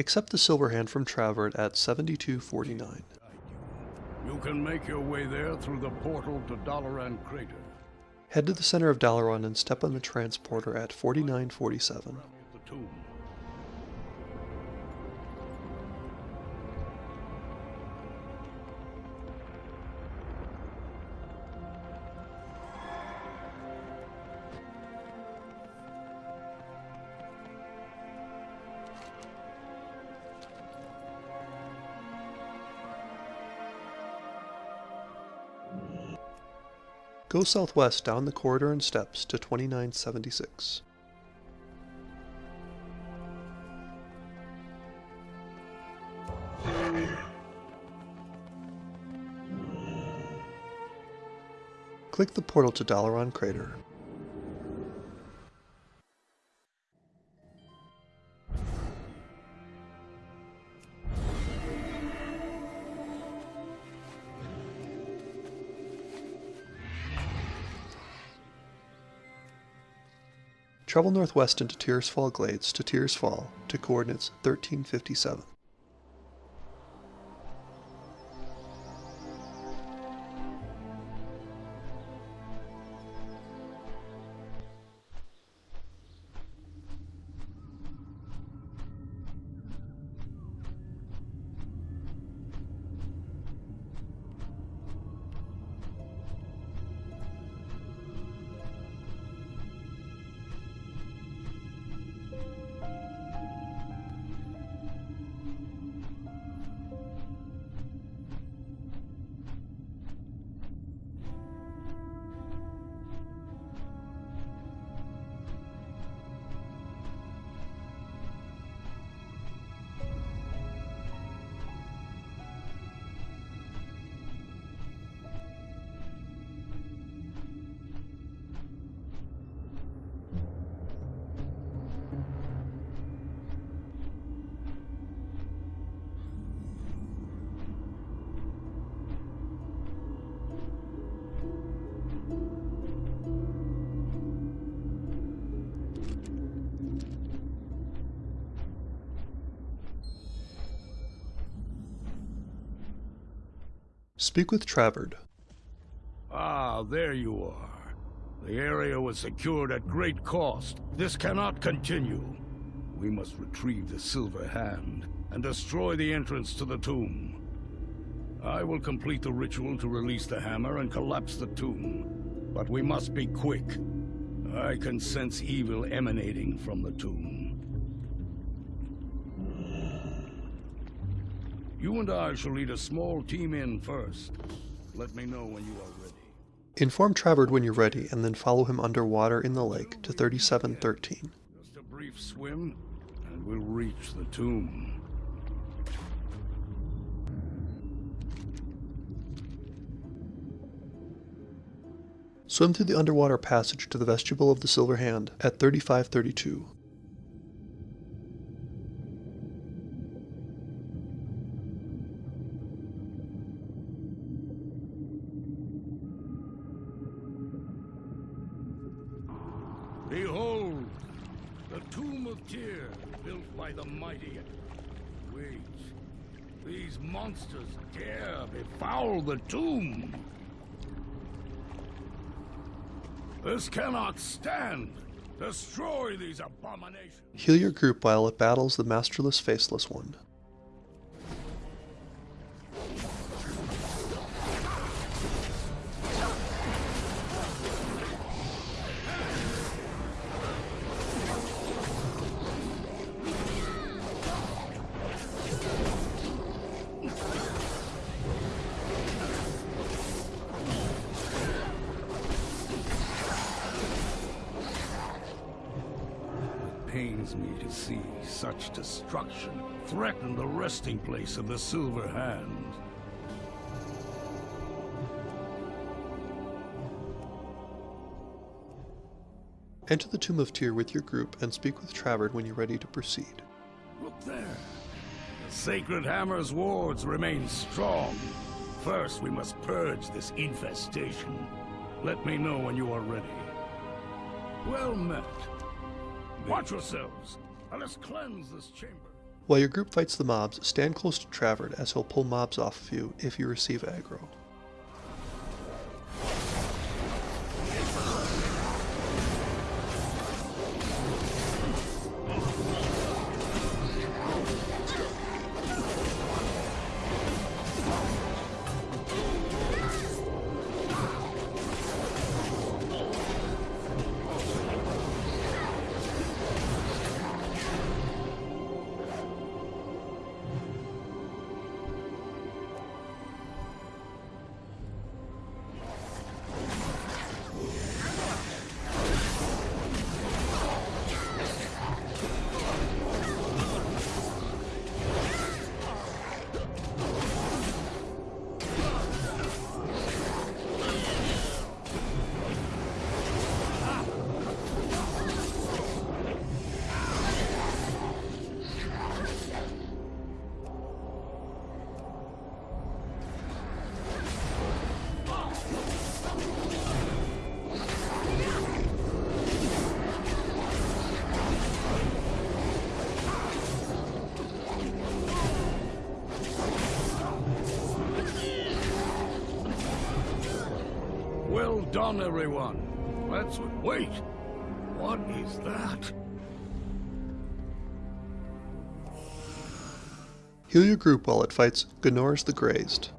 Accept the silver hand from Travard at 7249. You can make your way there through the portal to Dalaran Crater. Head to the center of Dalaran and step on the transporter at 4947. Go southwest down the corridor and steps to 2976. Click the portal to Dalaran Crater. Travel northwest into Tirisfal Glades to Tirisfal to coordinates 1357. Speak with Travard. Ah, there you are. The area was secured at great cost. This cannot continue. We must retrieve the Silver Hand and destroy the entrance to the tomb. I will complete the ritual to release the hammer and collapse the tomb. But we must be quick. I can sense evil emanating from the tomb. You and I shall lead a small team in first. Let me know when you are ready. Inform Travard when you're ready and then follow him underwater in the lake to 3713. Just a brief swim, and we'll reach the tomb. Swim through the underwater passage to the vestibule of the Silver Hand at 3532. By the mighty. Wait, these monsters dare befoul the tomb. This cannot stand. Destroy these abominations. Heal your group while it battles the Masterless Faceless One. Such destruction threaten the resting place of the Silver Hand. Enter the Tomb of Tyr with your group and speak with Travard when you're ready to proceed. Look there. The Sacred Hammer's wards remain strong. First, we must purge this infestation. Let me know when you are ready. Well met. Watch yourselves. Let us cleanse this chamber. While your group fights the mobs, stand close to Travard as he'll pull mobs off of you if you receive aggro. Done, everyone. Let's wait. What is that? Heal your group while it fights Gunors the Grazed.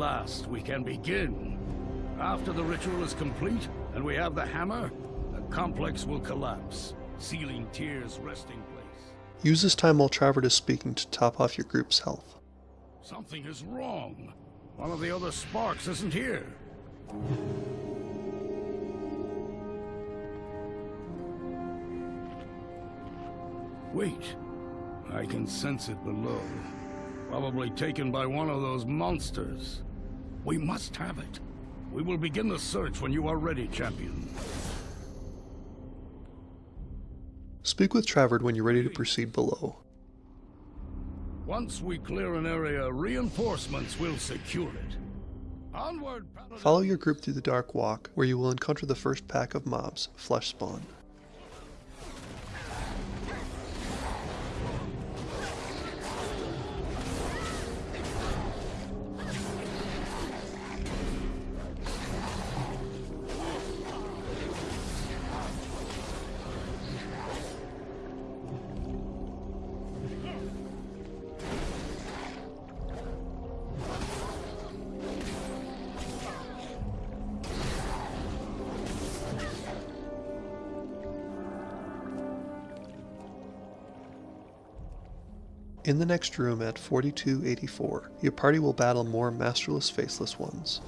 Last, we can begin. After the ritual is complete, and we have the hammer, the complex will collapse, sealing Tyr's resting place. Use this time while Travard is speaking to top off your group's health. Something is wrong. One of the other sparks isn't here. Wait. I can sense it below. Probably taken by one of those monsters. We must have it. We will begin the search when you are ready, champion. Speak with Travard when you're ready to proceed below. Once we clear an area, reinforcements will secure it. Onward, Follow your group through the Dark Walk, where you will encounter the first pack of mobs, Flesh Spawn. In the next room at 4284, your party will battle more masterless faceless ones.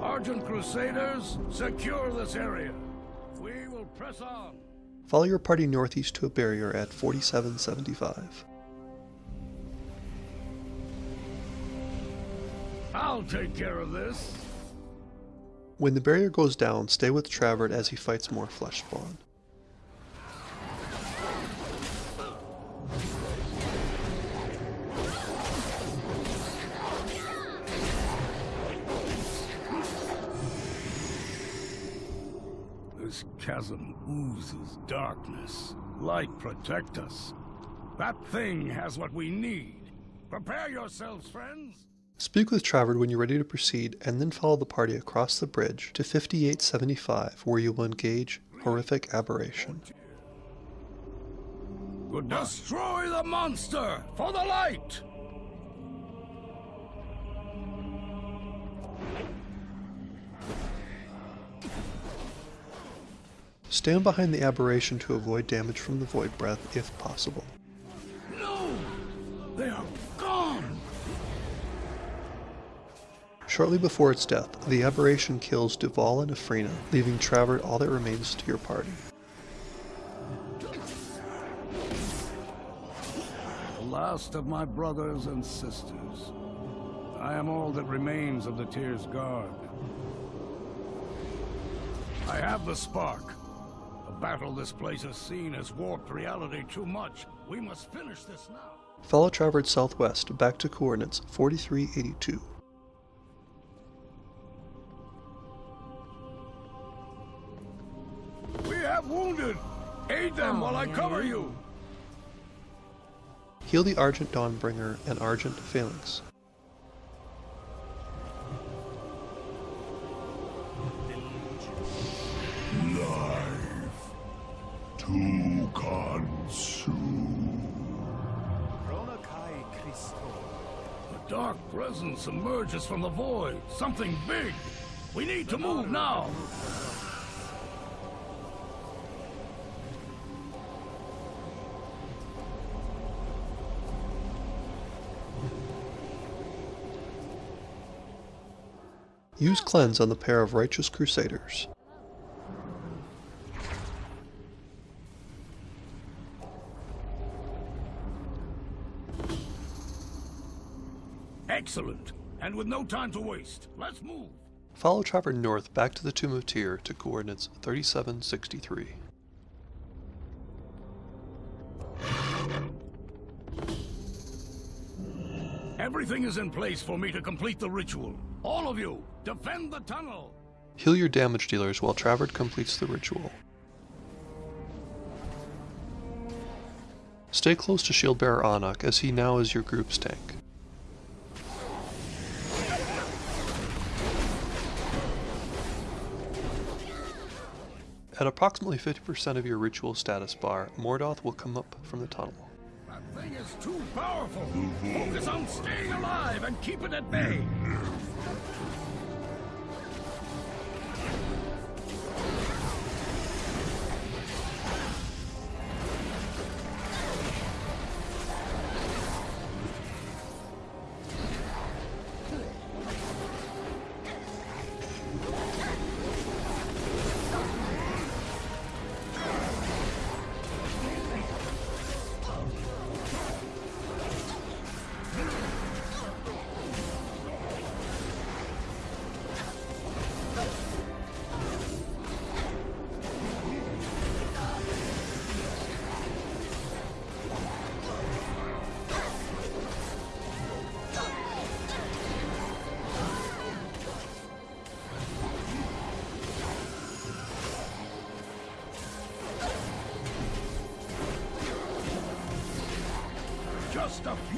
Argent Crusaders, secure this area. We will press on. Follow your party northeast to a barrier at 4775. I'll take care of this. When the barrier goes down, stay with Travard as he fights more flesh spawn. This chasm oozes darkness. Light protect us. That thing has what we need. Prepare yourselves, friends. Speak with Travard when you're ready to proceed, and then follow the party across the bridge to 5875, where you will engage Horrific Aberration. Good Destroy the monster for the light! Stand behind the aberration to avoid damage from the Void Breath if possible. Shortly before its death, the aberration kills Duval and Afrina, leaving Travard all that remains to your party. The last of my brothers and sisters. I am all that remains of the Tirisgarde. I have the spark. The battle this place has seen has warped reality too much. We must finish this now. Follow Travard southwest back to coordinates 4382. Aid them while I cover you! Heal the Argent Dawnbringer and Argent Phalanx. Life to consume. A dark presence emerges from the void. Something big. We need to move now. Use Cleanse on the pair of Righteous Crusaders. Excellent. And with no time to waste, let's move. Follow Travard north back to the Tomb of Tyr to coordinates 3763. Everything is in place for me to complete the ritual. All of you, defend the tunnel. Heal your damage dealers while Travard completes the ritual. Stay close to Shieldbearer Anuk as he now is your group's tank. At approximately 50% of your ritual status bar, Mordoth will come up from the tunnel. Thing is too powerful. Focus on staying alive and keep it at bay.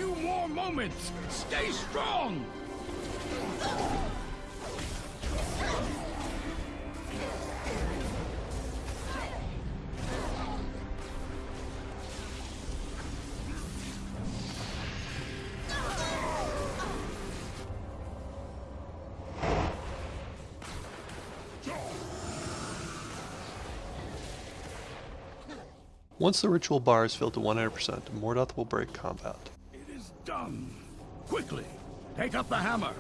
Few more moments. Stay strong. Once the ritual bar is filled to 100%, Mordoth will break combat. Done. Quickly, take up the hammer.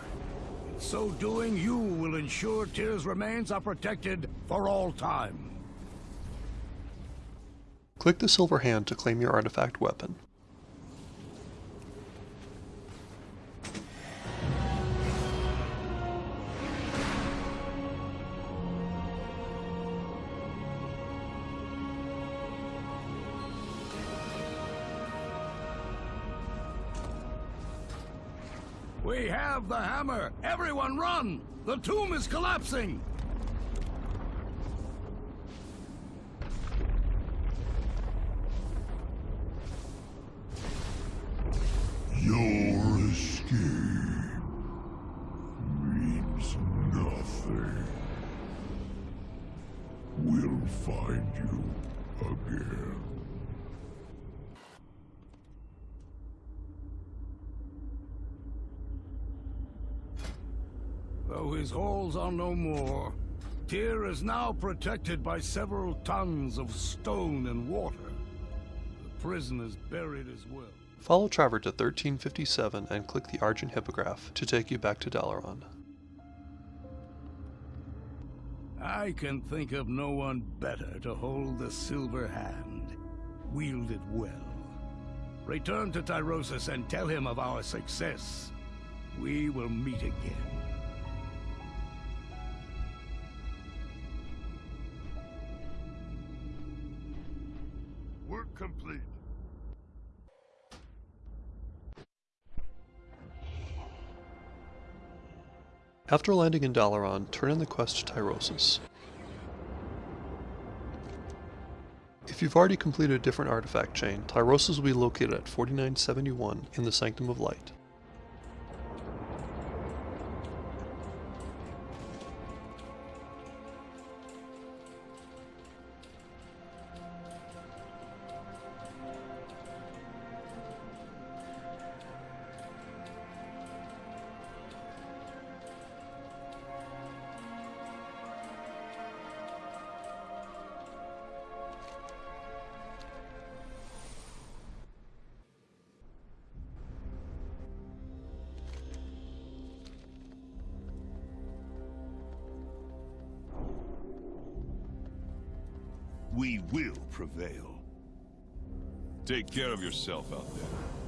In so doing, you will ensure Tyr's remains are protected for all time. Click the silver hand to claim your artifact weapon. We have the hammer! Everyone run! The tomb is collapsing! Your escape means nothing. We'll find you again. His halls are no more, Tyr is now protected by several tons of stone and water. The prison is buried as well. Follow Travard to 1357 and click the Argent Hippogriff to take you back to Dalaran. I can think of no one better to hold the silver hand. Wield it well. Return to Tyrosus and tell him of our success. we will meet again. After landing in Dalaran, turn in the quest to Tyrosus. If you've already completed a different artifact chain, Tyrosus will be located at 4971 in the Sanctum of Light. We will prevail. Take care of yourself out there.